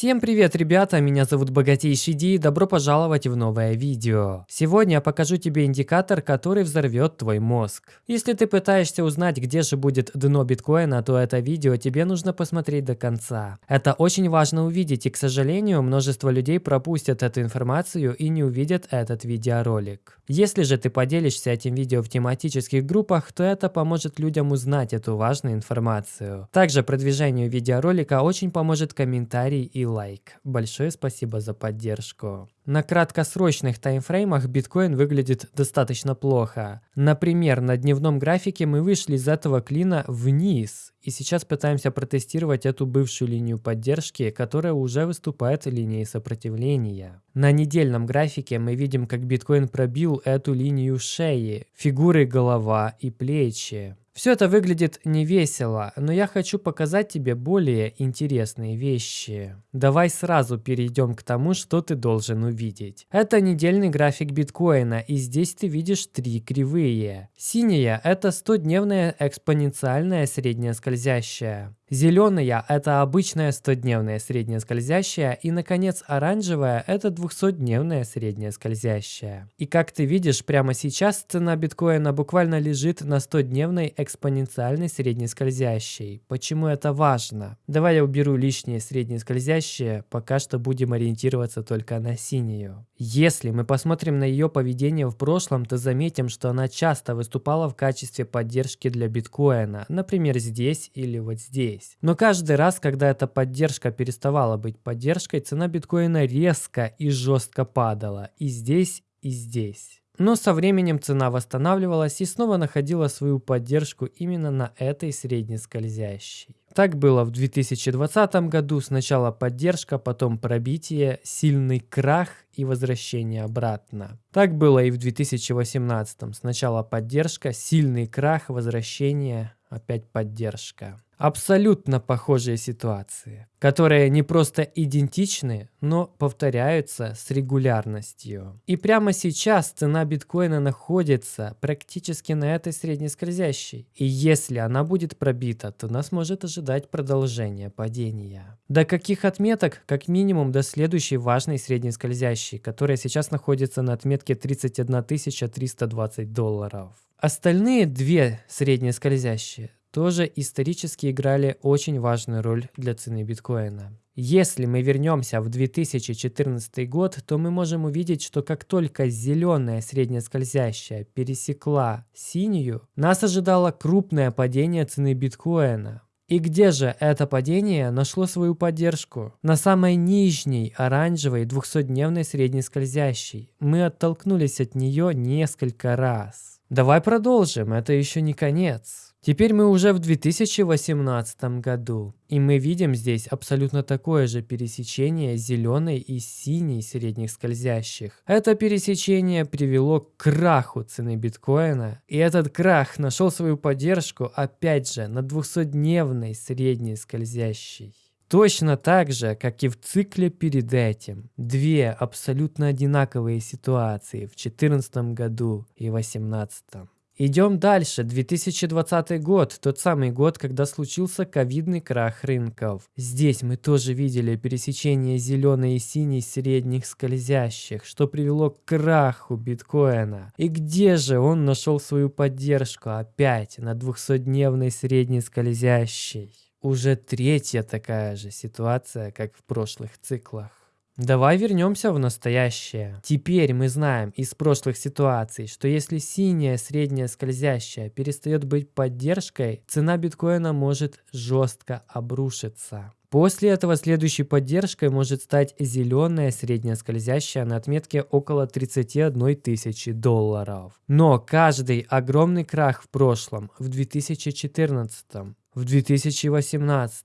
Всем привет, ребята! Меня зовут Богатейший Ди и добро пожаловать в новое видео. Сегодня я покажу тебе индикатор, который взорвет твой мозг. Если ты пытаешься узнать, где же будет дно биткоина, то это видео тебе нужно посмотреть до конца. Это очень важно увидеть, и, к сожалению, множество людей пропустят эту информацию и не увидят этот видеоролик. Если же ты поделишься этим видео в тематических группах, то это поможет людям узнать эту важную информацию. Также продвижению видеоролика очень поможет комментарий и лайк. Большое спасибо за поддержку. На краткосрочных таймфреймах биткоин выглядит достаточно плохо. Например, на дневном графике мы вышли из этого клина вниз. И сейчас пытаемся протестировать эту бывшую линию поддержки, которая уже выступает линией сопротивления. На недельном графике мы видим, как биткоин пробил эту линию шеи, фигуры голова и плечи. Все это выглядит не весело, но я хочу показать тебе более интересные вещи. Давай сразу перейдем к тому, что ты должен увидеть. Это недельный график биткоина, и здесь ты видишь три кривые. Синяя – это 100-дневная экспоненциальная средняя скользящая. Зеленая – это обычная 100-дневная средняя скользящая, и, наконец, оранжевая – это 200-дневная средняя скользящая. И как ты видишь, прямо сейчас цена биткоина буквально лежит на 100-дневной экспоненциальной средней скользящей. Почему это важно? Давай я уберу лишние средние скользящие, пока что будем ориентироваться только на синюю. Если мы посмотрим на ее поведение в прошлом, то заметим, что она часто выступала в качестве поддержки для биткоина, например, здесь или вот здесь здесь. Но каждый раз, когда эта поддержка переставала быть поддержкой, цена биткоина резко и жестко падала. И здесь, и здесь. Но со временем цена восстанавливалась и снова находила свою поддержку именно на этой средней скользящей. Так было в 2020 году. Сначала поддержка, потом пробитие, сильный крах и возвращение обратно. Так было и в 2018. Сначала поддержка, сильный крах, возвращение, опять поддержка. Абсолютно похожие ситуации, которые не просто идентичны, но повторяются с регулярностью. И прямо сейчас цена биткоина находится практически на этой среднескользящей. И если она будет пробита, то нас может ожидать продолжение падения. До каких отметок? Как минимум до следующей важной среднескользящей, которая сейчас находится на отметке 31 320 долларов. Остальные две среднескользящие тоже исторически играли очень важную роль для цены биткоина. Если мы вернемся в 2014 год, то мы можем увидеть, что как только зеленая среднескользящая пересекла синюю, нас ожидало крупное падение цены биткоина. И где же это падение нашло свою поддержку? На самой нижней оранжевой 200-дневной среднескользящей. Мы оттолкнулись от нее несколько раз. Давай продолжим, это еще не конец. Теперь мы уже в 2018 году, и мы видим здесь абсолютно такое же пересечение зеленой и синей средних скользящих. Это пересечение привело к краху цены биткоина, и этот крах нашел свою поддержку опять же на 200-дневной средней скользящей. Точно так же, как и в цикле перед этим. Две абсолютно одинаковые ситуации в 2014 году и 2018. Идем дальше. 2020 год, тот самый год, когда случился ковидный крах рынков. Здесь мы тоже видели пересечение зеленой и синей средних скользящих, что привело к краху биткоина. И где же он нашел свою поддержку? Опять на 200-дневной средней скользящей. Уже третья такая же ситуация, как в прошлых циклах. Давай вернемся в настоящее. Теперь мы знаем из прошлых ситуаций, что если синяя средняя скользящая перестает быть поддержкой, цена биткоина может жестко обрушиться. После этого следующей поддержкой может стать зеленая средняя скользящая на отметке около 31 тысячи долларов. Но каждый огромный крах в прошлом, в 2014, в 2018,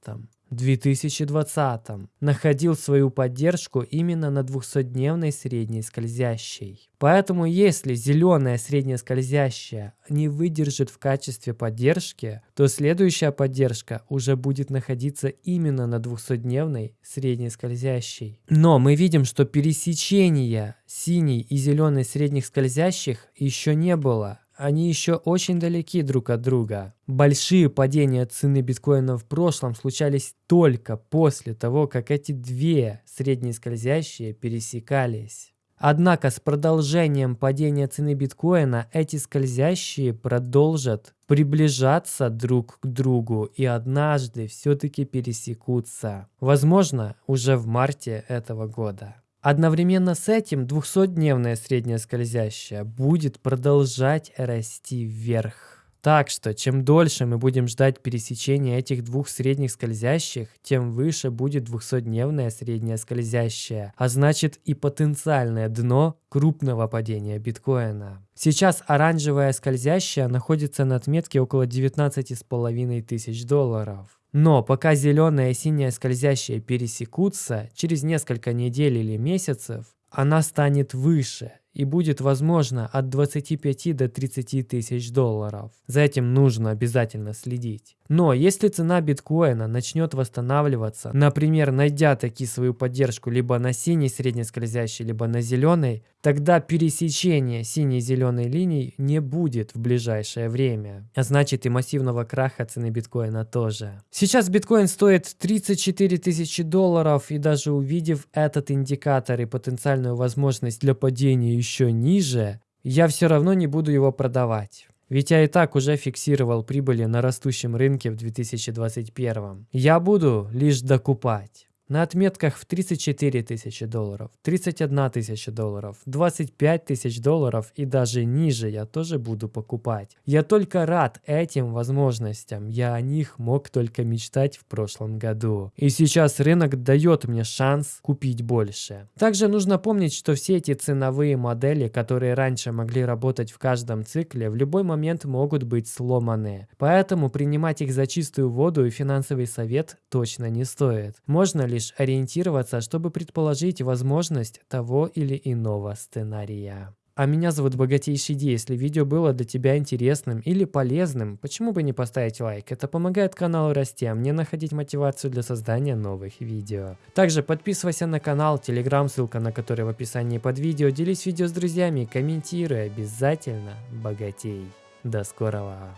2020 находил свою поддержку именно на 200-дневной средней скользящей. Поэтому если зеленая средняя скользящая не выдержит в качестве поддержки, то следующая поддержка уже будет находиться именно на 200-дневной средней скользящей. Но мы видим, что пересечения синей и зеленой средних скользящих еще не было. Они еще очень далеки друг от друга. Большие падения цены биткоина в прошлом случались только после того, как эти две среднескользящие пересекались. Однако с продолжением падения цены биткоина эти скользящие продолжат приближаться друг к другу и однажды все-таки пересекутся. Возможно, уже в марте этого года. Одновременно с этим 200-дневная средняя скользящая будет продолжать расти вверх. Так что, чем дольше мы будем ждать пересечения этих двух средних скользящих, тем выше будет 200-дневная средняя скользящая, а значит и потенциальное дно крупного падения биткоина. Сейчас оранжевая скользящая находится на отметке около 19,5 тысяч долларов. Но пока зеленая и синяя скользящие пересекутся, через несколько недель или месяцев она станет выше и будет возможно от 25 до 30 тысяч долларов. За этим нужно обязательно следить. Но если цена биткоина начнет восстанавливаться, например, найдя таки свою поддержку либо на синей среднескользящей, либо на зеленой, тогда пересечение синей-зеленой линий не будет в ближайшее время. А значит и массивного краха цены биткоина тоже. Сейчас биткоин стоит 34 тысячи долларов и даже увидев этот индикатор и потенциальную возможность для падения еще ниже, я все равно не буду его продавать. Ведь я и так уже фиксировал прибыли на растущем рынке в 2021. Я буду лишь докупать. На отметках в 34 тысячи долларов, 31 тысяча долларов, 25 тысяч долларов и даже ниже я тоже буду покупать. Я только рад этим возможностям, я о них мог только мечтать в прошлом году. И сейчас рынок дает мне шанс купить больше. Также нужно помнить, что все эти ценовые модели, которые раньше могли работать в каждом цикле, в любой момент могут быть сломаны. Поэтому принимать их за чистую воду и финансовый совет точно не стоит. Можно ли лишь ориентироваться, чтобы предположить возможность того или иного сценария. А меня зовут Богатейший Ди. Если видео было для тебя интересным или полезным, почему бы не поставить лайк? Это помогает каналу расти, а мне находить мотивацию для создания новых видео. Также подписывайся на канал, телеграм, ссылка на который в описании под видео. Делись видео с друзьями, комментируй, обязательно богатей. До скорого!